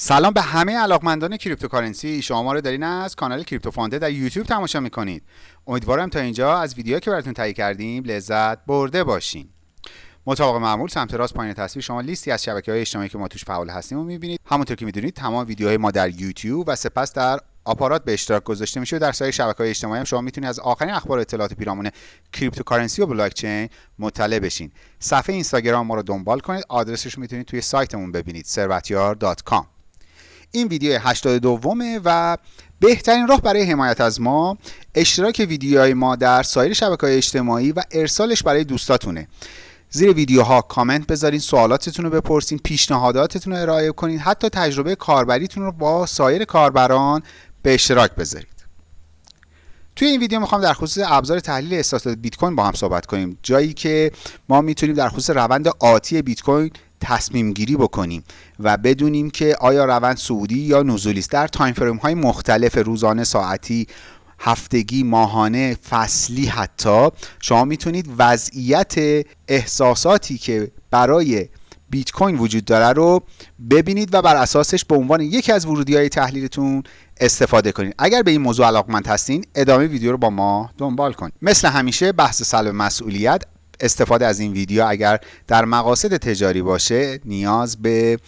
سلام به همه علاقمندان cryptocurrency. شما ما رو دارین از کانال کریپتو فانده در یوتیوب تماشا می‌کنید. امیدوارم تا اینجا از ویدیوهایی که براتون تهیه کردیم لذت برده باشین. مطابق معمول سمت راست پایین تصویر شما لیستی از شبکه های اجتماعی که ما توش فعال هستیم رو می‌بینید. همونطور که می‌دونید تمام ویدیوهای ما در یوتیوب و سپس در آپارات به اشتراک گذاشته میشه و در سایر شبکه های اجتماعی هم شما می‌تونید از آخرین اخبار و اطلاعات پیرامون cryptocurrency و بلاک چین مطلع بشین. صفحه اینستاگرام ما رو دنبال کنید. آدرسش می‌تونید توی سایتمون ببینید ثروتیار.com این ویدیو 82 و بهترین راه برای حمایت از ما اشتراک ویدیوهای ما در سایر شبکه های اجتماعی و ارسالش برای دوستاتونه. زیر ویدیوها کامنت بذارین سوالاتتون رو بپرسین پیشنهاداتتون رو ارائه کنین حتی تجربه کاربریتون رو با سایر کاربران به اشتراک بذارید. توی این ویدیو می‌خوام در خصوص ابزار تحلیل احساسات بیت کوین با هم صحبت کنیم. جایی که ما می‌تونیم در خصوص روند آتی بیت کوین تصمیم گیری بکنیم و بدونیم که آیا روند صعودی یا نزولی است. در تایم فریم های مختلف روزانه ساعتی هفتگی ماهانه فصلی حتی شما می‌تونید وضعیت احساساتی که برای بیت کوین وجود داره رو ببینید و بر اساسش به عنوان یکی از ورودی های تحلیلتون استفاده کنید. اگر به این موضوع علاقمند هستین ادامه ویدیو رو با ما دنبال کنید. مثل همیشه بحث سلب مسئولیت استفاده از این ویدیو اگر در مقاصد تجاری باشه نیاز به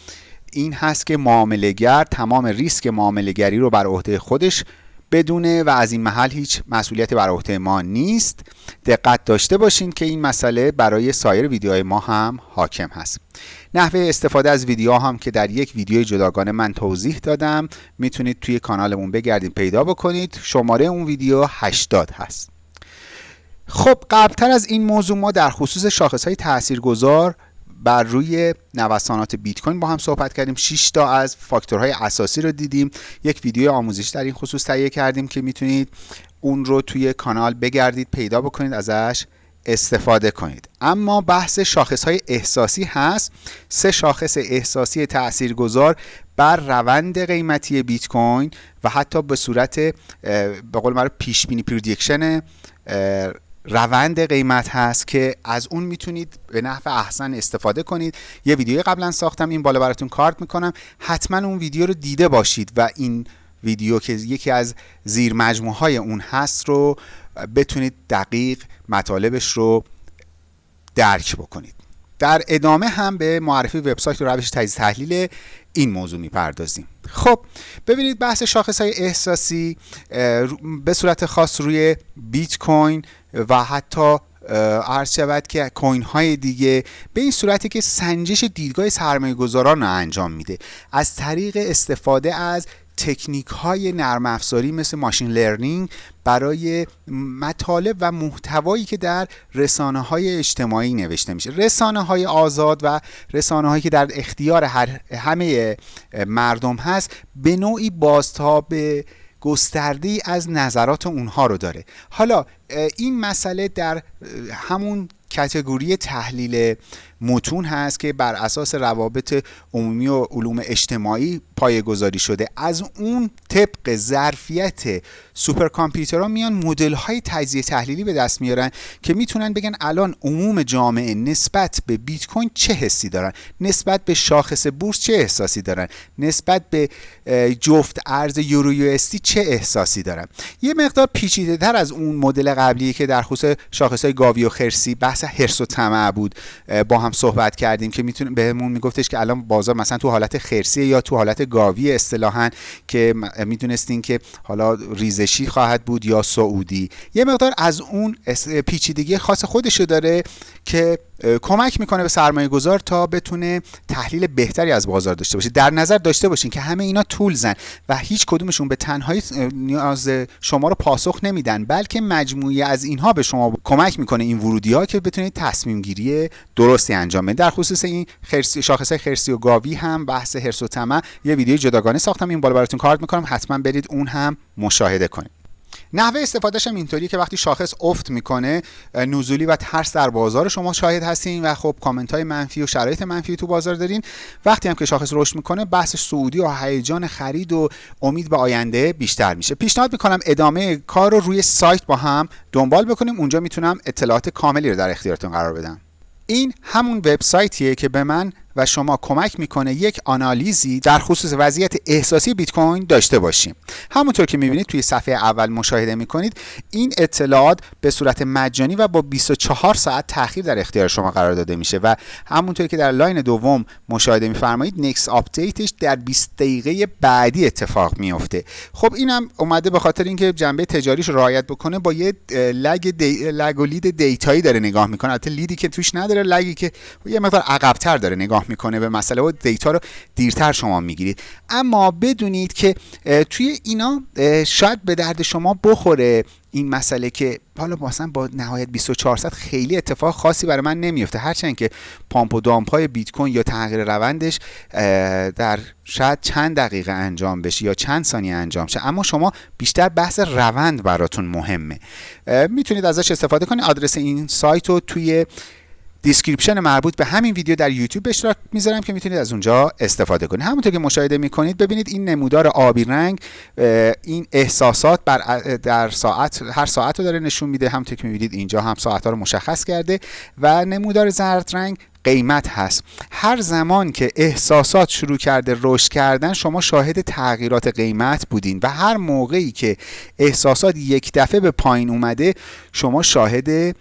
این هست که معاملهگر تمام ریسک معاملهگری رو بر عهده خودش بدونه و از این محل هیچ مسئولیتی بر عهده ما نیست. دقت داشته باشین که این مسئله برای سایر ویدیوهای ما هم حاکم هست. نحوه استفاده از ویدیو هم که در یک ویدیو جداگانه من توضیح دادم می‌تونید توی کانالمون بگردید پیدا بکنید. شماره اون ویدیو 80 هست. خب قبلتر از این موضوع ما در خصوص شاخص های تاثیرگذار بر روی نوسانات بیت کوین با هم صحبت کردیم. 6 تا از فاکتورهای اساسی رو دیدیم. یک ویدیو آموزش در این خصوص تهیه کردیم که می‌تونید اون رو توی کانال بگردید پیدا بکنید ازش استفاده کنید. اما بحث شاخص های احساسی هست. سه شاخص احساسی تاثیرگذار بر روند قیمتی بیت کوین و حتی به صورت به قول معروف پیش بینی پردیکشن روند قیمت هست که از اون می‌تونید به نحو احسن استفاده کنید. یه ویدیو قبلا ساختم این بالا براتون کارت می‌کنم. حتما اون ویدیو رو دیده باشید و این ویدیو که یکی از زیر های اون هست رو بتونید دقیق مطالبش رو درک بکنید. در ادامه هم به معرفی وبسایت و روش تجزیه تحلیل این موضوع می‌پردازیم. خب ببینید بحث شاخص های احساسی به صورت خاص روی بیت کوین و حتی عرض شود که کوین های دیگه به این صورتی که سنجش دیدگاه سرمایه گذاران رو انجام میده. از طریق استفاده از تکنیک های نرم افزاری مثل ماشین لرنینگ برای مطالب و محتوایی که در رسانه های اجتماعی نوشته میشه. رسانه های آزاد و رسانه هایی که در اختیار هر همه مردم هست به نوعی بازتاب گسترده از نظرات اونها رو داره. حالا این مسئله در همون کتگوری تحلیل متون هست که بر اساس روابط عمومی و علوم اجتماعی پایه گذاری شده. از اون طبق ظرفیت سوپرکامپیوترها میان مدل های تجزیه تحلیلی به دست میارن که می‌تونن بگن الان عموم جامعه نسبت به بیت کوین چه حسی دارن؟ نسبت به شاخص بورس چه احساسی دارن؟ نسبت به جفت ارز یورو یو چه احساسی دارن؟ یه مقدار پیچیده تر از اون مدل قبلی که در خصوص شاخص های گاوی و خرسی بحث هرس و طمع بود با هم صحبت کردیم که می‌تونه بهمون میگفتش که الان بازار مثلا تو حالت خرسی یا تو حالت گاوی اصطلاحا که می‌دونستین که حالا ریزشی خواهد بود یا سعودی. یه مقدار از اون پیچیدگی خاص خودشو داره که کمک می‌کنه به سرمایه گذار تا بتونه تحلیل بهتری از بازار داشته باشه. در نظر داشته باشین که همه اینا تولزن و هیچ کدومشون به تنهایی نیاز شما رو پاسخ نمیدن بلکه مجموعی از اینها به شما کمک می‌کنه این ورودی ها که بتونید تصمیم گیری درستی انجام بدید در خصوص این خرسی شاخص خرسی و گاوی هم بحث هرس و طمع. یه ویدیو جداگانه ساختم. این بالا براتون کارت می‌کنم. حتما برید اون هم مشاهده کنید. نحوه استفادهش هم اینطوریه که وقتی شاخص افت می‌کنه نزولی و ترس در بازار شما شاهد هستین و خب کامنت های منفی و شرایط منفی تو بازار دارین. وقتی هم که شاخص رشد می‌کنه بحث سعودی و هیجان خرید و امید به آینده بیشتر میشه. پیشنهاد می‌کنم ادامه کار رو روی سایت با هم دنبال بکنیم. اونجا می‌تونم اطلاعات کاملی رو در اختیارتون قرار بدم. این همون وبسایتیه که به من و شما کمک می‌کنه یک آنالیزی در خصوص وضعیت احساسی بیت کوین داشته باشیم. همونطور که می‌بینید توی صفحه اول مشاهده می‌کنید این اطلاعات به صورت مجانی و با 24 ساعت تاخیر در اختیار شما قرار داده میشه و همونطور که در line دوم مشاهده میفرمایید next update ش در 20 دقیقه بعدی اتفاق میفته خب اینم اومده به خاطر اینکه جنبه تجاریش رعایت بکنه با یه lag دی... lag و lead data یی داره نگاه می‌کنه. البته lead ی که توش نداره lag ی که یه مقدار عقبتر داره نگاه می‌کنه به مسئله و data رو دیرتر شما می‌گیرید. اما بدونید که توی اینا شاید به درد شما بخوره این مسئله که حالا مثلا با نهایت 24 ساعت خیلی اتفاق خاصی برای من نمیفته هرچند که پامپ و دامپ های بیت کوین یا تغییر روندش در شاید چند دقیقه انجام بشه یا چند ثانیه انجام شه. اما شما بیشتر بحث روند براتون مهمه. می‌تونید ازش استفاده کنید. آدرس این سایت رو توی description مربوط به همین ویدیو در یوتیوب به اشتراک می‌ذارم که می‌تونید از اونجا استفاده کنید. همونطور که مشاهده می‌کنید ببینید این نمودار آبی رنگ این احساسات بر در ساعت هر ساعت رو داره نشون میده. همونطور که می‌بینید اینجا هم ساعت رو مشخص کرده و نمودار زرد رنگ قیمت هست. هر زمان که احساسات شروع کرده رشد کردن شما شاهد تغییرات قیمت بودین و هر موقعی که احساسات یک دفعه به پایین اومده شما شاهد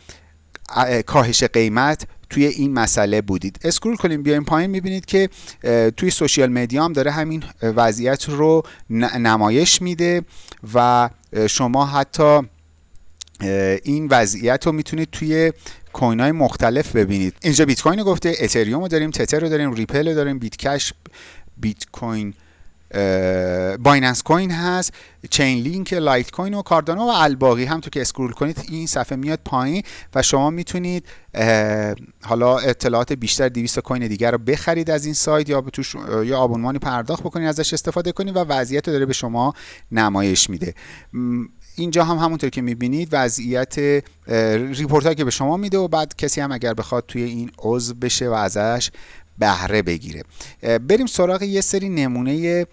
کاهش قیمت توی این مسئله بودید. scroll کنیم بیایم پایین می‌بینید که توی social media هم داره همین وضعیت رو نمایش میده و شما حتی این وضعیت رو می‌تونید توی coin های مختلف ببینید. اینجا بیت کوین گفته اتریوم رو داریم تتر رو داریم ریپل رو داریم بیت کش بیت کوین بایننس کوین هست چین لینک لایت کوین و کاردانو و الباقی هم تو که scroll کنید این صفحه میاد پایین و شما می‌تونید حالا اطلاعات بیشتر 200 coin دیگر رو بخرید از این سایت یا توش یا آبونمانی پرداخت بکنید ازش استفاده کنید و وضعیت رو داره به شما نمایش میده. اینجا هم همونطور که می‌بینید وضعیت report که به شما میده و بعد کسی هم اگر بخواد توی این عضو بشه و ازش بهره بگیره. بریم سراغ یه سری نمونه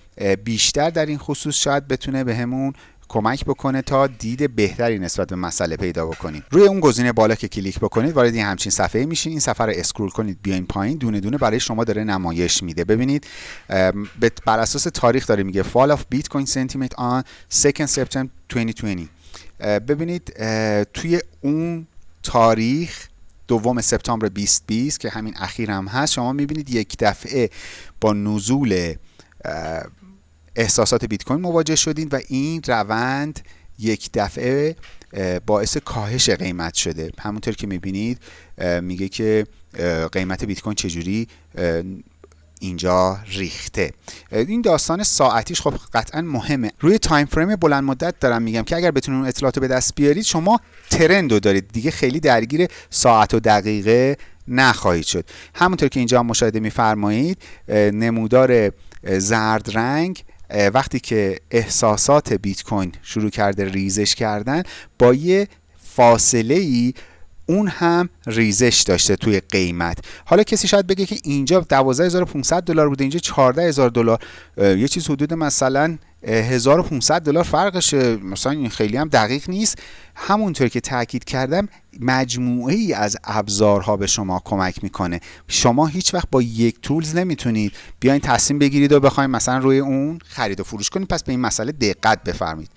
بیشتر در این خصوص شاید بتونه بهمون به کمک بکنه تا دید بهتری نسبت به مسئله پیدا بکنید روی اون گزینه بالا که کلیک بکنید وارد این همچین صفحه میشین. این صفحه رو اسکرول کنید بیاین پایین. دونه دونه برای شما داره نمایش میده. ببینید بر اساس تاریخ داره میگه fall of bitcoin sentiment on 2 September 2020 ببینید توی اون تاریخ دوم سپتامبر 2020 که همین اخیر هم هست شما می‌بینید یک دفعه با نزول احساسات بیت کوین مواجه شدین و این روند یک دفعه باعث کاهش قیمت شده. همونطور که می‌بینید میگه که قیمت بیت کوین چجوری اینجا ریخته. این داستان ساعتیش خب قطعا مهمه. روی time frame بلند مدت دارم میگم که اگر بتونید اون اطلاعات به دست بیارید شما ترند رو دارید. دیگه خیلی درگیر ساعت و دقیقه نخواهید شد. همونطور که اینجا مشاهده میفرمایید نمودار زرد رنگ وقتی که احساسات بیت کوین شروع کرده ریزش کردن با یه فاصله ای اون هم ریزش داشته توی قیمت. حالا کسی شاید بگه که اینجا 12500 دلار بوده اینجا 14000 دلار. یه چیز حدود مثلا 1500 دلار فرقشه مثلا این خیلی هم دقیق نیست. همونطور که تاکید کردم مجموعه ای از ابزارها به شما کمک می‌کنه. شما هیچ وقت با یک tools نمی‌تونید بیاین تصمیم بگیرید و بخواید مثلا روی اون خرید و فروش کنید. پس به این مسئله دقت بفرمایید.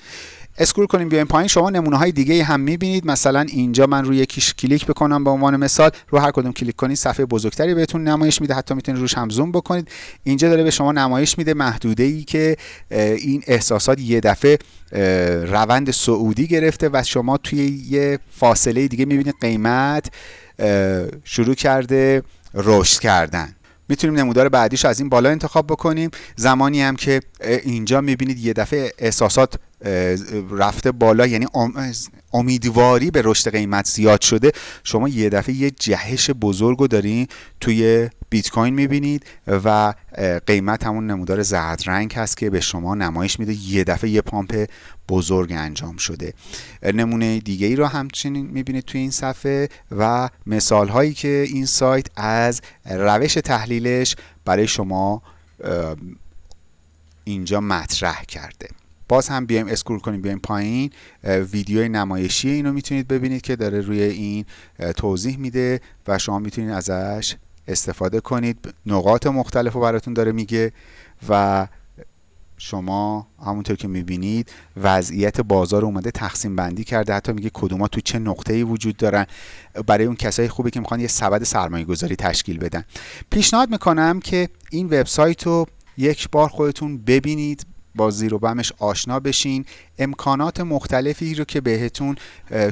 scroll کنیم بیایم پایین. شما نمونه های دیگه هم می‌بینید. مثلا اینجا من روی یکیش کلیک بکنم به عنوان مثال. رو هر کدوم کلیک کنید صفحه بزرگتری بهتون نمایش میده. حتی می‌تونید روش هم زوم بکنید. اینجا داره به شما نمایش میده محدوده ای که این احساسات یه دفعه روند سعودی گرفته و شما توی یه فاصله دیگه می‌بینید قیمت شروع کرده رشد کردن. می‌تونیم نمودار بعدیش از این بالا انتخاب بکنیم. زمانی هم که اینجا می‌بینید یه دفعه احساسات رفته بالا یعنی امیدواری به رشد قیمت زیاد شده. شما یه دفعه یه جهش بزرگ رو دارین توی بیت کوین می‌بینید و قیمت همون نمودار زرد رنگ هست که به شما نمایش میده. یه دفعه یه پامپ بزرگ انجام شده. نمونه دیگه ای رو همچنین می‌بینید توی این صفحه و مثال هایی که این سایت از روش تحلیلش برای شما اینجا مطرح کرده. باز هم بیایم اسکرول کنیم بیایم پایین. ویدیوی نمایشی اینو می‌تونید ببینید که داره روی این توضیح میده و شما می‌تونید ازش استفاده کنید. نقاط مختلف رو براتون داره میگه و شما همونطور که می‌بینید وضعیت بازار اومده تقسیم بندی کرده. حتی میگه کدوما تو چه نقطه ای وجود دارن. برای اون کسایی خوبه که می‌خوان یه سبد سرمایه گذاری تشکیل بدن. پیشنهاد می‌کنم که این وبسایت رو یک بار خودتون ببینید. با زیر و بمش آشنا بشین. امکانات مختلفی رو که بهتون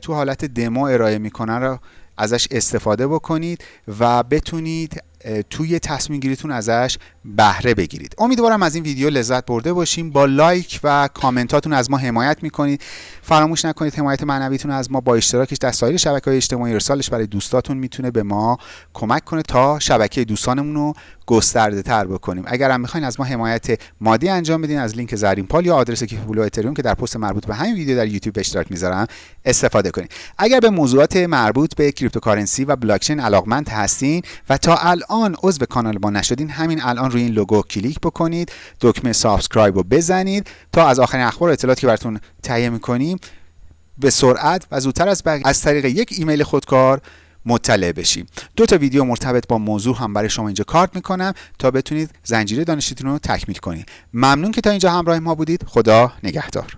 تو حالت دمو ارائه می‌کنن رو ازش استفاده بکنید و بتونید توی تصمیم گیریتون ازش بهره بگیرید. امیدوارم از این ویدیو لذت برده باشین. با لایک و کامنتاتون از ما حمایت می‌کنید. فراموش نکنید حمایت معنویتون از ما با اشتراکش در سایر شبکه های اجتماعی. ارسالش برای دوستاتون می‌تونه به ما کمک کنه تا شبکه دوستانمون رو گسترده تر بکنیم. اگر هم می‌خواین از ما حمایت مادی انجام بدین از لینک زرین پال یا آدرس کیف پول اتریوم که در پست مربوط به همین ویدیو در یوتیوب اشتراک می‌ذارم استفاده کنید اگر به موضوعات مربوط به cryptocurrency و بلاکچین علاقمند هستین و تا الان عضو کانال ما نشدین همین الان روی این لوگو کلیک بکنید دکمه subscribe رو بزنید تا از آخرین اخبار و اطلاعاتی که براتون تهیه می‌کنیم به سرعت و زودتر از از طریق یک ایمیل خودکار مطلع بشین. دو تا ویدیو مرتبط با موضوع هم برای شما اینجا کارت می‌کنم تا بتونید زنجیره دانشیتون رو تکمیل کنید. ممنون که تا اینجا همراه ما بودید. خدا نگهدار.